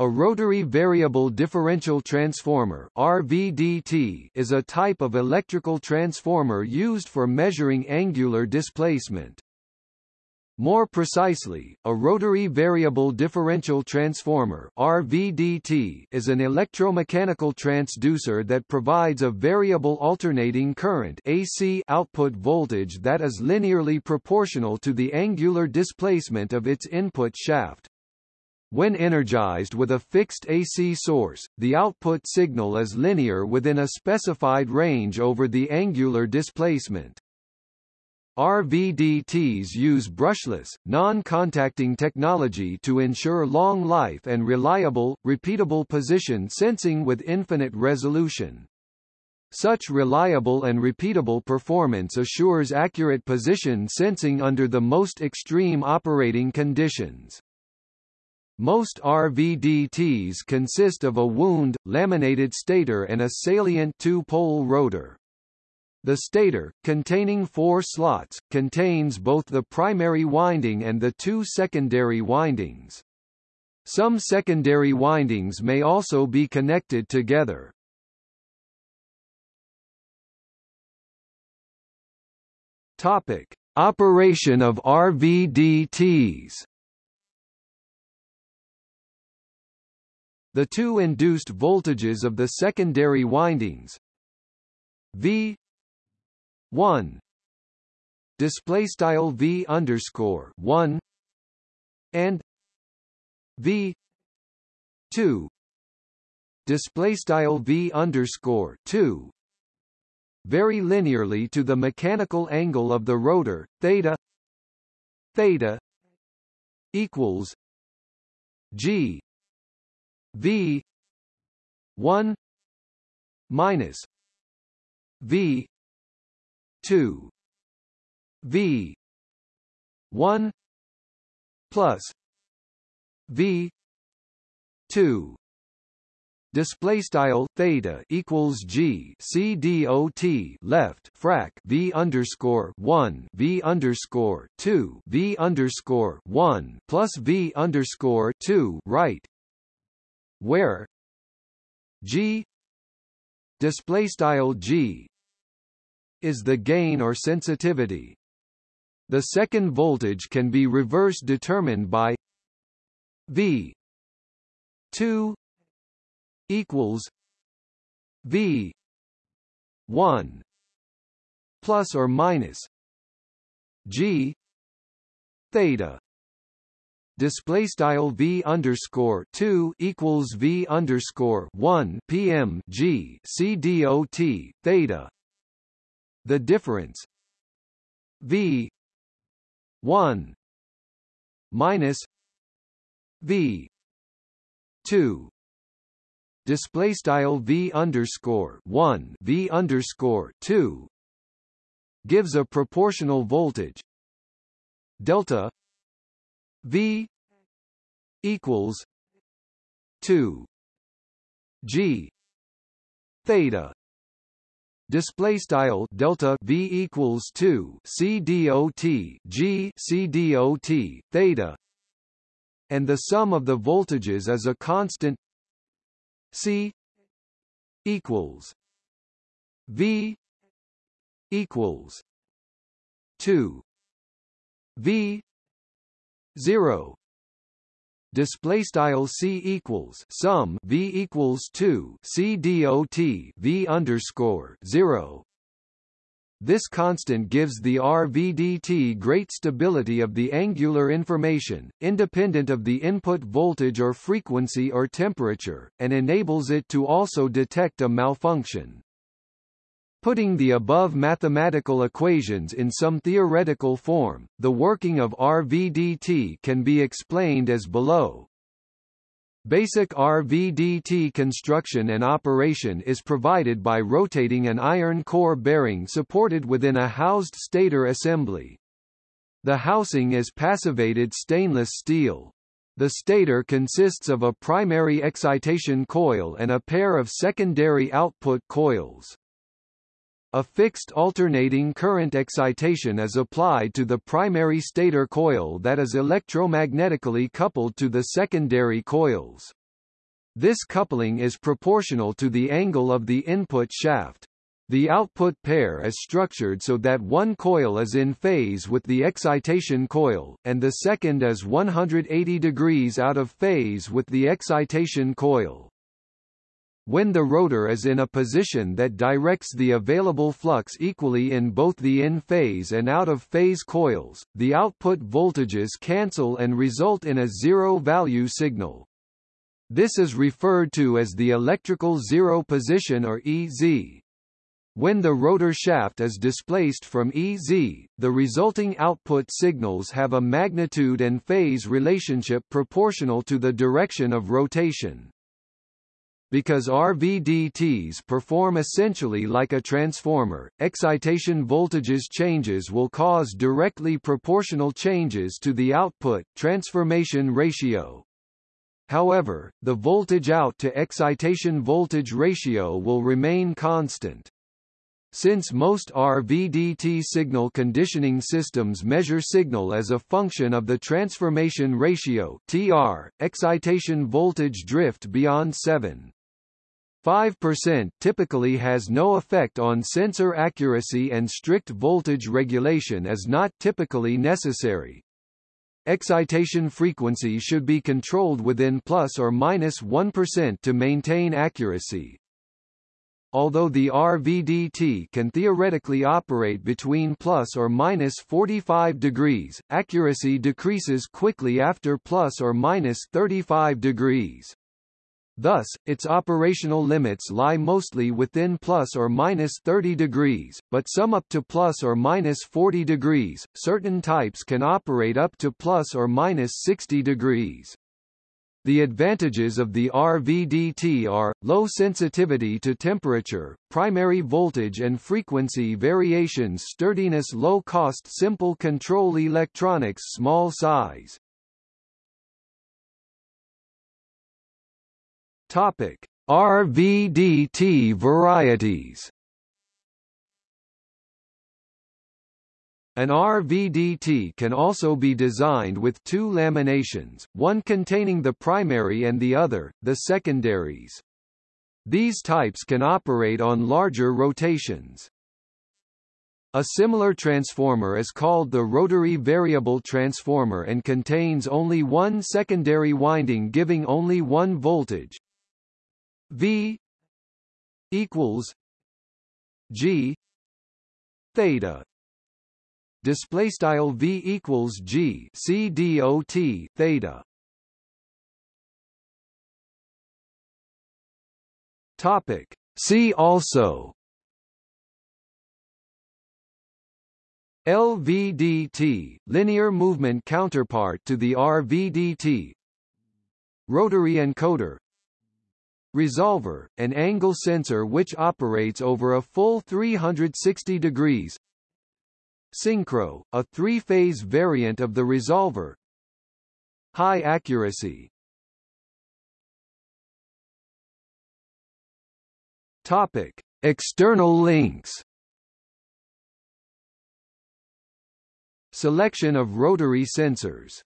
A rotary variable differential transformer RVDT is a type of electrical transformer used for measuring angular displacement. More precisely, a rotary variable differential transformer RVDT is an electromechanical transducer that provides a variable alternating current AC output voltage that is linearly proportional to the angular displacement of its input shaft. When energized with a fixed AC source, the output signal is linear within a specified range over the angular displacement. RVDTs use brushless, non-contacting technology to ensure long life and reliable, repeatable position sensing with infinite resolution. Such reliable and repeatable performance assures accurate position sensing under the most extreme operating conditions. Most RVDTs consist of a wound, laminated stator and a salient two-pole rotor. The stator, containing four slots, contains both the primary winding and the two secondary windings. Some secondary windings may also be connected together. Topic: Operation of RVDTs. The two induced voltages of the secondary windings. V 1 display style V underscore 1 and V 2 display style V underscore 2 vary linearly to the mechanical angle of the rotor theta theta equals G V one minus V two V one plus V two. Display style theta equals g c d o t left frac v underscore one v underscore two v underscore one plus v underscore two right where? G. Display style G. Is the gain or sensitivity. The second voltage can be reverse determined by V 2 equals V 1 plus or minus G theta display style v underscore two equals v underscore one pm g c theta. The difference? V one minus v two. Display style v underscore one v underscore two gives a proportional voltage. Delta V equals two G theta display style delta v equals 2 c dot g c dot theta and the sum of the voltages is a constant c equals v equals 2 v 0 display style c equals sum v equals 2 c dot v underscore 0 this constant gives the RVDT great stability of the angular information, independent of the input voltage or frequency or temperature, and enables it to also detect a malfunction. Putting the above mathematical equations in some theoretical form, the working of RVDT can be explained as below. Basic RVDT construction and operation is provided by rotating an iron core bearing supported within a housed stator assembly. The housing is passivated stainless steel. The stator consists of a primary excitation coil and a pair of secondary output coils. A fixed alternating current excitation is applied to the primary stator coil that is electromagnetically coupled to the secondary coils. This coupling is proportional to the angle of the input shaft. The output pair is structured so that one coil is in phase with the excitation coil, and the second is 180 degrees out of phase with the excitation coil. When the rotor is in a position that directs the available flux equally in both the in-phase and out-of-phase coils, the output voltages cancel and result in a zero-value signal. This is referred to as the electrical zero position or EZ. When the rotor shaft is displaced from EZ, the resulting output signals have a magnitude and phase relationship proportional to the direction of rotation. Because RVDTs perform essentially like a transformer, excitation voltages changes will cause directly proportional changes to the output transformation ratio. However, the voltage out to excitation voltage ratio will remain constant. Since most RVDT signal conditioning systems measure signal as a function of the transformation ratio TR, excitation voltage drift beyond 7. 5% typically has no effect on sensor accuracy and strict voltage regulation is not typically necessary. Excitation frequency should be controlled within plus or minus 1 to maintain accuracy. Although the RVDT can theoretically operate between plus or minus 45 degrees, accuracy decreases quickly after plus or minus 35 degrees. Thus, its operational limits lie mostly within plus or minus 30 degrees, but some up to plus or minus 40 degrees. Certain types can operate up to plus or minus 60 degrees. The advantages of the RVDT are, low sensitivity to temperature, primary voltage and frequency variations sturdiness low-cost simple control electronics small size. Topic. RVDT varieties An RVDT can also be designed with two laminations, one containing the primary and the other, the secondaries. These types can operate on larger rotations. A similar transformer is called the rotary variable transformer and contains only one secondary winding giving only one voltage V equals G theta. Display style v equals g c dot theta. Topic. See also. LVDT linear movement counterpart to the RVDT rotary encoder resolver an angle sensor which operates over a full 360 degrees Synchro, a three-phase variant of the resolver. High accuracy. Topic: External links. Selection of rotary sensors